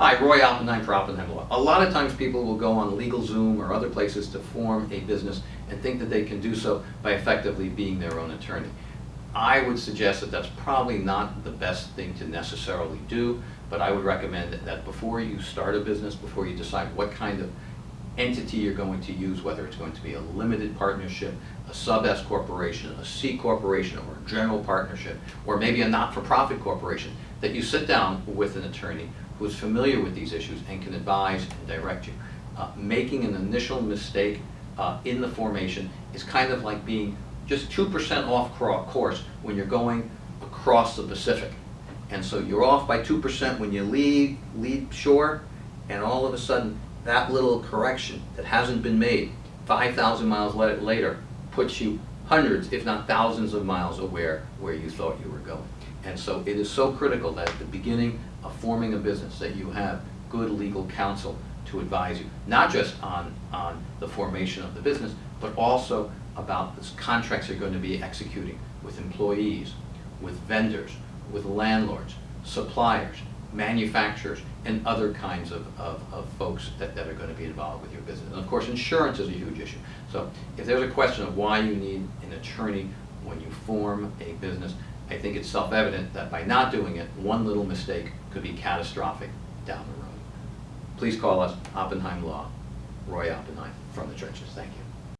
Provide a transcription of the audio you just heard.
Hi, Roy Oppenheim for Oppenheim Law. A lot of times people will go on LegalZoom or other places to form a business and think that they can do so by effectively being their own attorney. I would suggest that that's probably not the best thing to necessarily do, but I would recommend that, that before you start a business, before you decide what kind of entity you're going to use, whether it's going to be a limited partnership, a sub-S corporation, a C corporation, or a general partnership, or maybe a not-for-profit corporation, that you sit down with an attorney who is familiar with these issues and can advise and direct you. Uh, making an initial mistake uh, in the formation is kind of like being just 2% off course when you're going across the Pacific. And so you're off by 2% when you leave, leave shore, and all of a sudden, that little correction that hasn't been made 5,000 miles later puts you hundreds, if not thousands of miles aware where you thought you were going. And so it is so critical that at the beginning of forming a business that you have good legal counsel to advise you, not just on, on the formation of the business, but also about the contracts you're going to be executing with employees, with vendors, with landlords, suppliers, manufacturers, and other kinds of, of, of folks that, that are going to be involved with your business. And of course, insurance is a huge issue. So if there's a question of why you need an attorney when you form a business, I think it's self-evident that by not doing it, one little mistake could be catastrophic down the road. Please call us Oppenheim Law, Roy Oppenheim, from the trenches. Thank you.